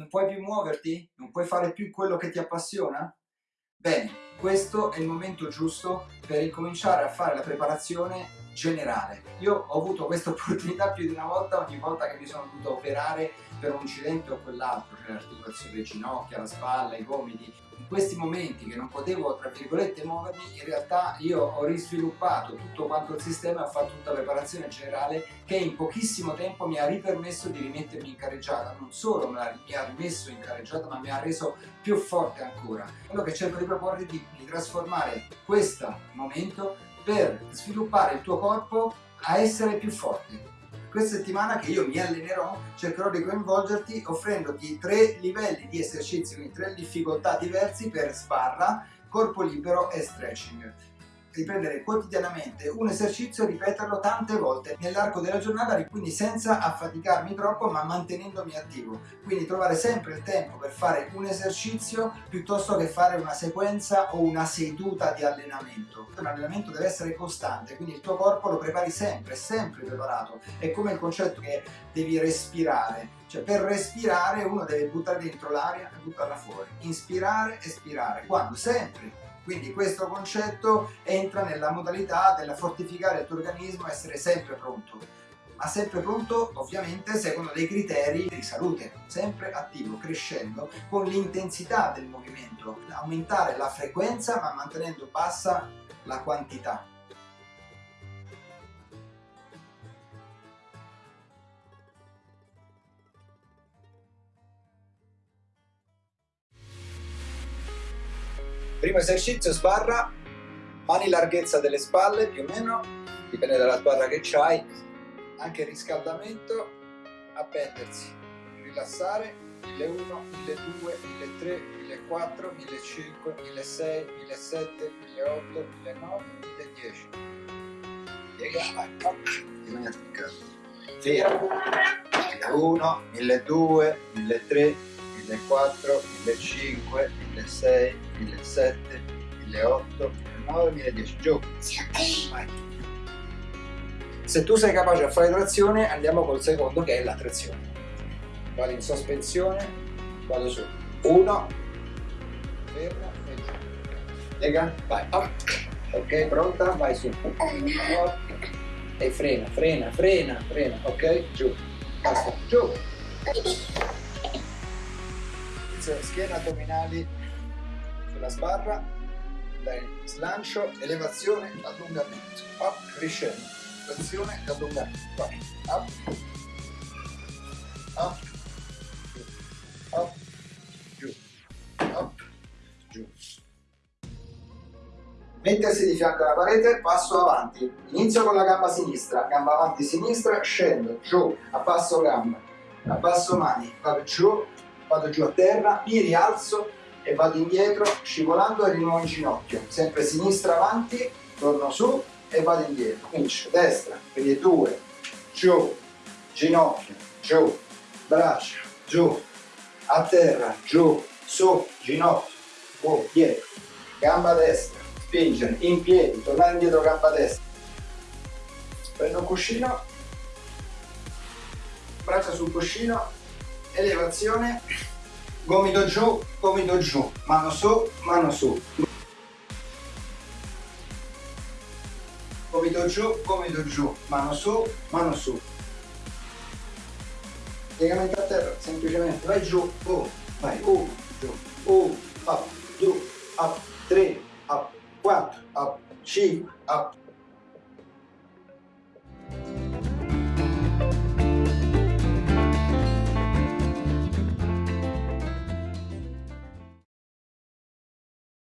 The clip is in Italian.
Non puoi più muoverti? Non puoi fare più quello che ti appassiona? Bene, questo è il momento giusto per incominciare a fare la preparazione generale. Io ho avuto questa opportunità più di una volta ogni volta che mi sono dovuto operare per un incidente o quell'altro, cioè l'articolazione delle ginocchia, la spalla, i gomiti. In questi momenti che non potevo, tra virgolette, muovermi, in realtà io ho risviluppato tutto quanto il sistema e ho fatto tutta la preparazione generale che in pochissimo tempo mi ha ripermesso di rimettermi in carreggiata. Non solo mi ha rimesso in carreggiata, ma mi ha reso più forte ancora. Quello che cerco di proporre è di, di trasformare questo momento per sviluppare il tuo corpo a essere più forte. Questa settimana che io mi allenerò cercherò di coinvolgerti offrendoti tre livelli di esercizi, quindi tre difficoltà diversi per sbarra, corpo libero e stretching riprendere quotidianamente un esercizio e ripeterlo tante volte nell'arco della giornata, quindi senza affaticarmi troppo ma mantenendomi attivo. Quindi trovare sempre il tempo per fare un esercizio piuttosto che fare una sequenza o una seduta di allenamento. Un allenamento deve essere costante, quindi il tuo corpo lo prepari sempre, sempre preparato. È come il concetto che devi respirare. Cioè per respirare uno deve buttare dentro l'aria e buttarla fuori. Inspirare, espirare. Quando? Sempre quindi questo concetto entra nella modalità della fortificare il tuo organismo essere sempre pronto, ma sempre pronto ovviamente secondo dei criteri di salute, sempre attivo, crescendo con l'intensità del movimento, aumentare la frequenza ma mantenendo bassa la quantità. Primo esercizio sbarra, mani larghezza delle spalle più o meno, dipende dalla sbarra che hai, anche il riscaldamento, appendersi, rilassare, 1001, 1200, 1300, 1400, 1500, 1600, 1700, 1800, 1900, 1010. Piega, bisogna. Fermo. 1001, 1200, 1300, 1400, 1500, 1600, 1700, 1800, 1900, 1010. Giù. Se tu sei capace a fare trazione, andiamo col secondo che è la trazione. Vado in sospensione, vado su. 1, fermo e giù. Lega, vai, up. Ok, pronta? Vai su. Up. E frena, frena, frena, frena. Ok, giù. Basta, giù schiena addominali sulla sbarra, dai, slancio, elevazione, allungamento, up, riscendo, trazione, allungamento, vai, up, up, giù, up, giù, up, giù. Mettersi di fianco alla parete, passo avanti, inizio con la gamba sinistra, gamba avanti sinistra, scendo, giù, a passo gamba, a passo mani, vado giù, vado giù a terra, mi rialzo e vado indietro scivolando e di nuovo in ginocchio, sempre sinistra avanti, torno su e vado indietro, comincio, destra, quindi due, giù, ginocchio, giù, braccia, giù, a terra, giù, su, ginocchio, oh, dietro, gamba destra, spingere, in piedi, tornare indietro, gamba destra, prendo un cuscino, braccia sul cuscino, elevazione, gomito giù, gomito giù, mano su, mano su. Gomito giù, gomito giù, mano su, mano su. Piegamento a terra, semplicemente vai giù, boom, vai, uno, giù, uno, up, due, up, tre, up, quattro, up, cinque, up,